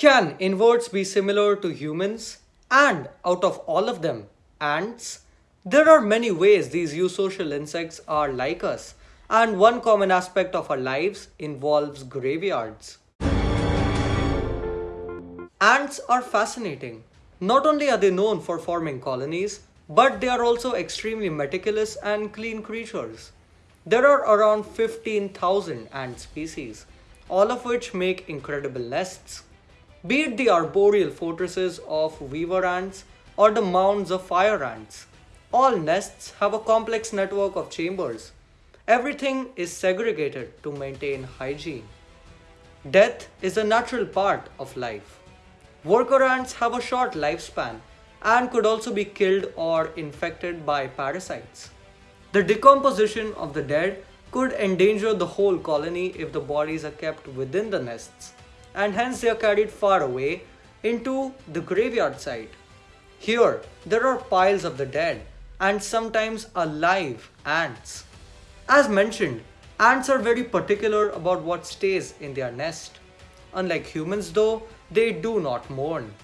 Can inverts be similar to humans? And out of all of them, ants? There are many ways these eusocial insects are like us, and one common aspect of our lives involves graveyards. Ants are fascinating. Not only are they known for forming colonies, but they are also extremely meticulous and clean creatures. There are around 15,000 ant species, all of which make incredible nests. Be it the arboreal fortresses of weaver ants or the mounds of fire ants, all nests have a complex network of chambers. Everything is segregated to maintain hygiene. Death is a natural part of life. Worker ants have a short lifespan and could also be killed or infected by parasites. The decomposition of the dead could endanger the whole colony if the bodies are kept within the nests, and hence they are carried far away into the graveyard site. Here, there are piles of the dead and sometimes alive ants. As mentioned, ants are very particular about what stays in their nest. Unlike humans though, they do not mourn.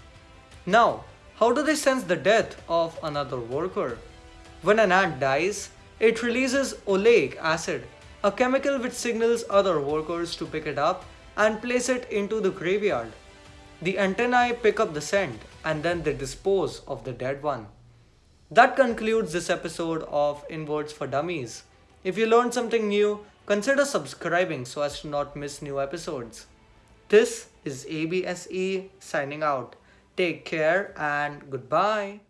Now, how do they sense the death of another worker? When an ant dies, it releases oleic acid, a chemical which signals other workers to pick it up and place it into the graveyard. The antennae pick up the scent and then they dispose of the dead one. That concludes this episode of Inverts for Dummies. If you learned something new, consider subscribing so as to not miss new episodes. This is ABSE signing out. Take care and goodbye.